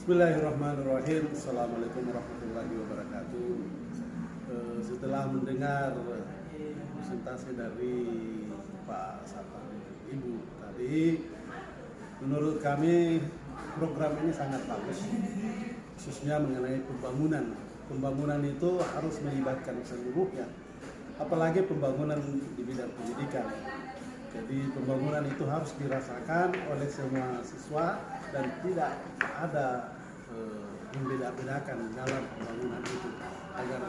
Bismillahirrahmanirrahim. Assalamualaikum warahmatullahi wabarakatuh. Eh, setelah mendengar presentasi dari Pak Sapar Ibu tadi, menurut kami program ini sangat bagus, khususnya mengenai pembangunan. Pembangunan itu harus melibatkan seluruhnya, apalagi pembangunan di bidang pendidikan. Jadi pembangunan itu harus dirasakan oleh semua siswa dan tidak ada membeda-bedakan dalam pembangunan itu agar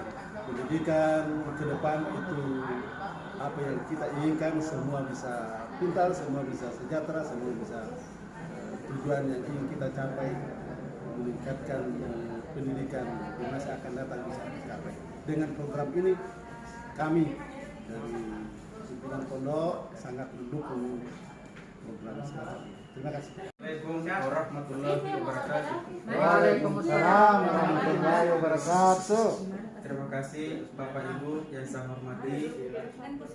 pendidikan ke depan itu apa yang kita inginkan semua bisa pintar, semua bisa sejahtera, semua bisa eh, tujuan yang ingin kita capai meningkatkan eh, pendidikan di masa akan datang bisa dicapai. Dengan program ini kami dari pimpinan pondok sangat mendukung program sekarang. Terima kasih. Assalamualaikum warahmatullahi wabarakatuh. Waalaikumsalam warahmatullahi wabarakatuh. Terima kasih Bapak Ibu yang saya hormati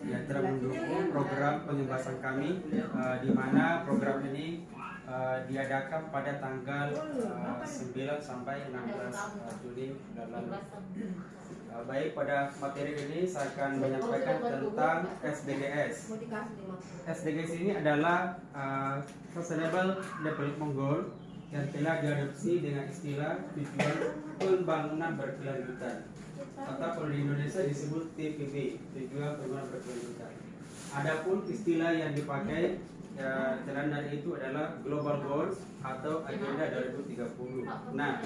yang telah mendukung program pengembasan kami eh, di mana program ini eh, diadakan pada tanggal eh, 9 sampai 16 eh, Juni lalu. Eh, baik pada materi ini saya akan menyampaikan tentang SDGs. SDGs ini adalah uh, Sustainable Development Goal yang telah diadopsi dengan istilah tujuan pembangunan berkelanjutan. Atau kalau di Indonesia disebut TPB tujuan pembangunan berkelanjutan. Adapun istilah yang dipakai ya, jalan dari itu adalah Global Goals atau Agenda 2030. Nah,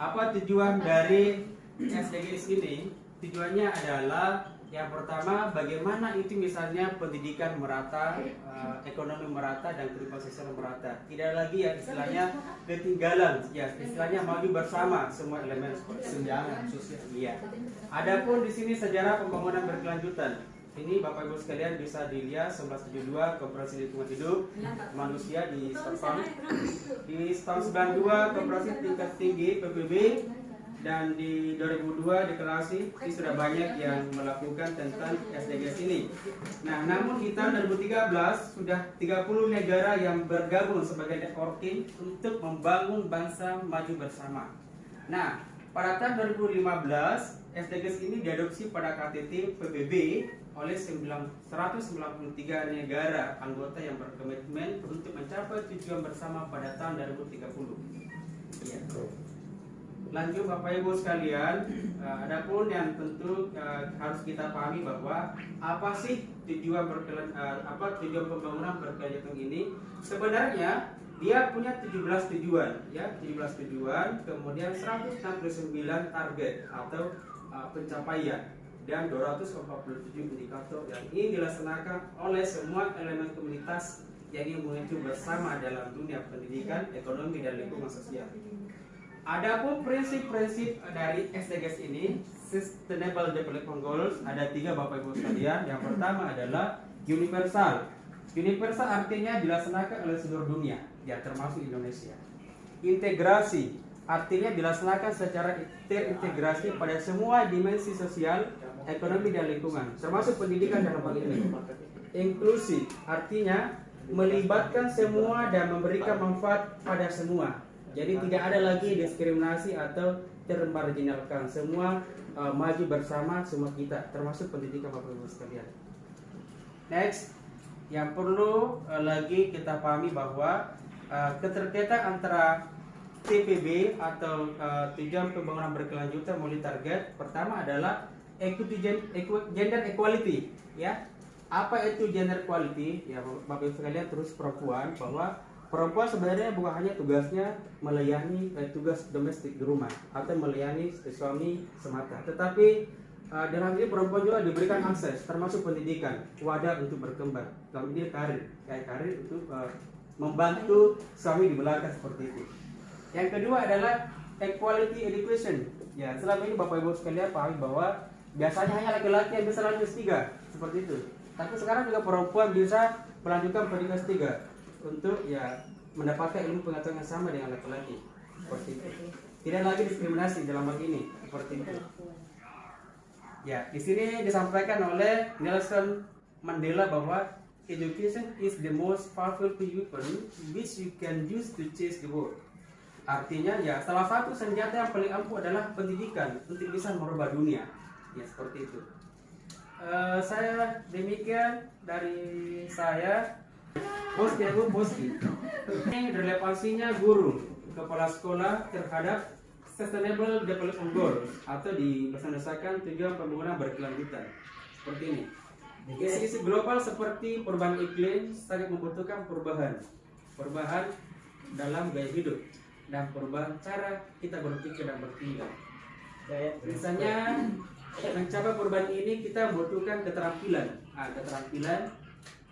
apa tujuan dari SDGs ini? Tujuannya adalah yang pertama, bagaimana itu misalnya pendidikan merata, eh, ekonomi merata, dan kehidupan sosial merata. Tidak lagi ya istilahnya ketinggalan, ya istilahnya maju bersama semua elemen senjangan sosial. Iya. Adapun di sini sejarah pembangunan berkelanjutan. Ini Bapak Ibu sekalian bisa dilihat 1972 Koperasi Lingkungan Hidup Manusia di Stockholm. Di tahun 92 Koperasi Tingkat Tinggi PBB dan di 2002 deklarasi ini sudah banyak yang melakukan tentang SDGs ini. Nah, namun di tahun 2013 sudah 30 negara yang bergabung sebagai networking untuk membangun bangsa maju bersama. Nah, pada tahun 2015 SDGs ini diadopsi pada KTT PBB oleh 193 negara anggota yang berkomitmen untuk mencapai tujuan bersama pada tahun 2030. Ya. Lanjut Bapak Ibu sekalian, uh, adapun yang tentu uh, harus kita pahami bahwa apa sih tujuan berkelan, uh, apa tujuan pembangunan berkelanjutan ini? Sebenarnya dia punya 17 tujuan, ya 17 tujuan, kemudian 169 target atau pencapaian dan 247 indikator yang ingin dilaksanakan oleh semua elemen komunitas yang ingin bersama dalam dunia pendidikan, ekonomi, dan lingkungan sosial. Adapun prinsip-prinsip dari SDGs ini, Sustainable Development Goals, ada tiga Bapak Ibu sekalian. Yang pertama adalah universal. Universal artinya dilaksanakan oleh seluruh dunia, ya termasuk Indonesia. Integrasi artinya dilaksanakan secara terintegrasi pada semua dimensi sosial, ekonomi dan lingkungan, termasuk pendidikan dalam hal ini. Inklusi artinya melibatkan semua dan memberikan manfaat pada semua jadi tidak ada lagi diskriminasi atau termarginalkan. Semua uh, maju bersama semua kita, termasuk pendidikan Bapak Ibu sekalian. Next, yang perlu uh, lagi kita pahami bahwa uh, keterkaitan antara TPB atau uh, tujuan pembangunan berkelanjutan multi target pertama adalah equity gender equality ya apa itu gender equality ya bapak ibu sekalian terus perempuan bahwa perempuan sebenarnya bukan hanya tugasnya melayani eh, tugas domestik di rumah atau melayani suami semata, tetapi uh, dalam ini perempuan juga diberikan akses termasuk pendidikan, wadah untuk berkembang. Dalam ini karir, kayak karir untuk uh, membantu suami di belakang seperti itu. Yang kedua adalah equality education. Ya, selama ini Bapak Ibu sekalian pahami bahwa biasanya hanya laki-laki yang bisa lanjut S3 seperti itu. Tapi sekarang juga perempuan bisa melanjutkan pendidikan S3 untuk ya mendapatkan ilmu pengetahuan yang sama dengan laki-laki seperti itu. Tidak lagi diskriminasi dalam hal ini seperti itu. Ya, di sini disampaikan oleh Nelson Mandela bahwa education is the most powerful weapon which you can use to change the world. Artinya ya salah satu senjata yang paling ampuh adalah pendidikan untuk bisa merubah dunia. Ya seperti itu. Eh, saya demikian dari saya Poski Bu, Poski. Ini relevansinya guru kepala sekolah terhadap Sustainable Development Goal atau di Indonesia tujuan pembangunan berkelanjutan. Seperti ini. Isu-isu global seperti perubahan iklim sangat membutuhkan perubahan. Perubahan dalam gaya hidup dan perubahan cara kita berpikir dan bertindak. Misalnya mencapai perubahan ini kita membutuhkan keterampilan, ah, keterampilan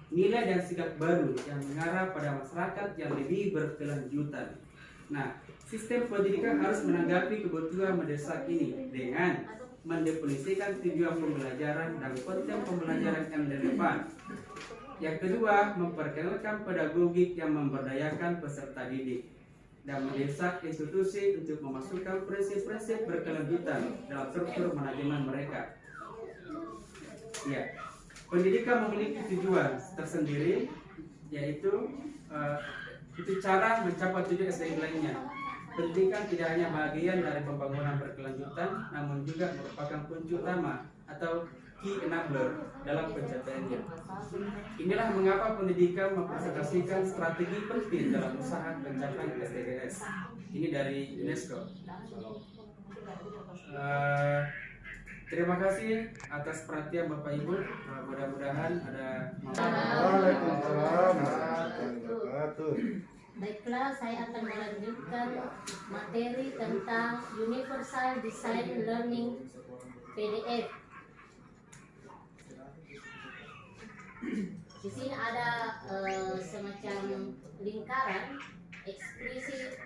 nilai dan sikap baru yang mengarah pada masyarakat yang lebih berkelanjutan. Nah, sistem pendidikan harus menanggapi kebutuhan mendesak ini dengan mendefinisikan tujuan pembelajaran dan konten pembelajaran yang relevan. Yang kedua, memperkenalkan pedagogik yang memberdayakan peserta didik dan mendesak institusi untuk memasukkan prinsip-prinsip berkelanjutan dalam struktur manajemen mereka. Ya, pendidikan memiliki tujuan tersendiri, yaitu eh, itu cara mencapai tujuan SDG lainnya. Pendidikan tidak hanya bagian dari pembangunan berkelanjutan, namun juga merupakan kunci utama atau key enabler dalam pencapaiannya. Inilah mengapa pendidikan mempresentasikan strategi penting dalam usaha pencapaian SDGs. Ini dari UNESCO. Eh, terima kasih atas perhatian Bapak Ibu. Eh, Mudah-mudahan ada Waalaikumsalam warahmatullahi wabarakatuh. Baiklah, saya akan melanjutkan materi tentang Universal Design Learning PDF. Di sini ada eh, semacam lingkaran eksplisit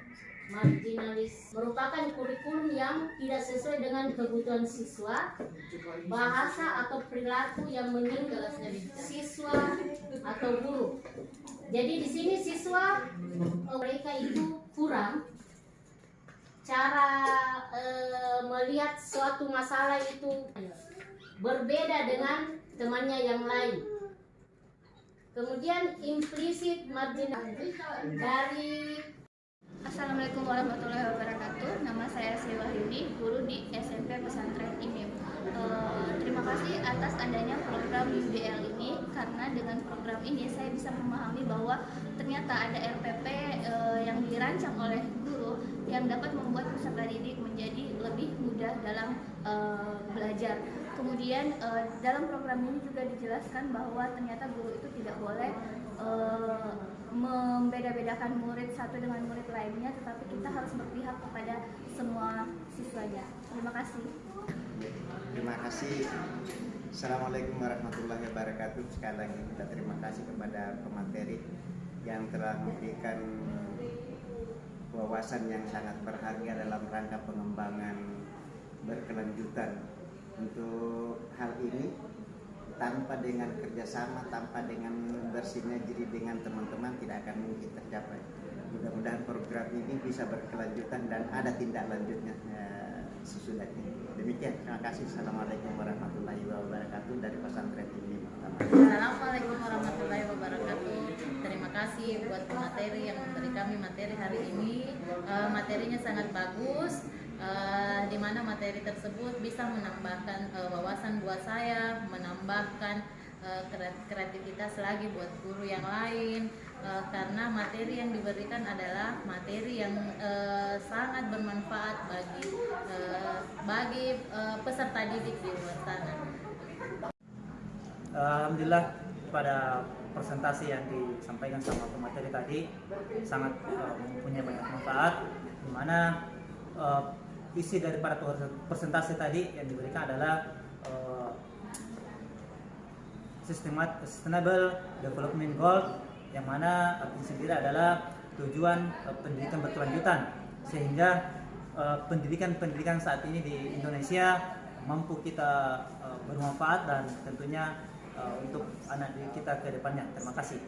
marginalis merupakan kurikulum yang tidak sesuai dengan kebutuhan siswa, bahasa atau perilaku yang menyinggung siswa atau guru. Jadi di sini siswa eh, mereka itu kurang cara eh, melihat suatu masalah itu berbeda dengan temannya yang lain. Kemudian implisit marginal dari Assalamualaikum warahmatullahi wabarakatuh. Nama saya Sri Wahyuni, guru di SMP Pesantren IMIM. Eh, terima kasih atas adanya program UDL ini karena dengan program ini saya bisa memahami bahwa ternyata ada RPP eh, yang dirancang oleh guru yang dapat membuat peserta didik menjadi lebih mudah dalam eh, belajar. Kemudian eh, dalam program ini juga dijelaskan bahwa ternyata guru itu tidak boleh eh, membeda-bedakan murid satu dengan murid lainnya, tetapi kita harus berpihak kepada semua siswanya. Terima kasih. Terima kasih. Assalamualaikum warahmatullahi wabarakatuh. Sekali lagi kita terima kasih kepada pemateri yang telah memberikan wawasan yang sangat berharga dalam rangka pengembangan berkelanjutan. Untuk hal ini, tanpa dengan kerjasama, tanpa dengan bersinergi dengan teman-teman tidak akan mungkin tercapai. Mudah-mudahan program ini bisa berkelanjutan dan ada tindak lanjutnya eh, sesudahnya. Demikian, terima kasih. Assalamualaikum warahmatullahi wabarakatuh dari pesantren ini. Assalamualaikum warahmatullahi wabarakatuh. Terima kasih buat materi yang memberi kami materi hari ini. Eh, materinya sangat bagus. Eh, di mana materi tersebut bisa menambahkan eh, wawasan buat saya, menambahkan kre- kreativitas lagi buat guru yang lain. Eh, karena materi yang diberikan adalah materi yang eh, sangat bermanfaat bagi eh, bagi eh, peserta didik di luar sana. Alhamdulillah pada presentasi yang disampaikan sama pemateri tadi sangat eh, mempunyai banyak manfaat di mana eh, isi daripada presentasi tadi yang diberikan adalah eh, sistemat sustainable development goal yang mana artinya sendiri adalah tujuan eh, pendidikan berkelanjutan sehingga eh, pendidikan-pendidikan saat ini di Indonesia mampu kita eh, bermanfaat dan tentunya eh, untuk anak kita ke depannya. Terima kasih.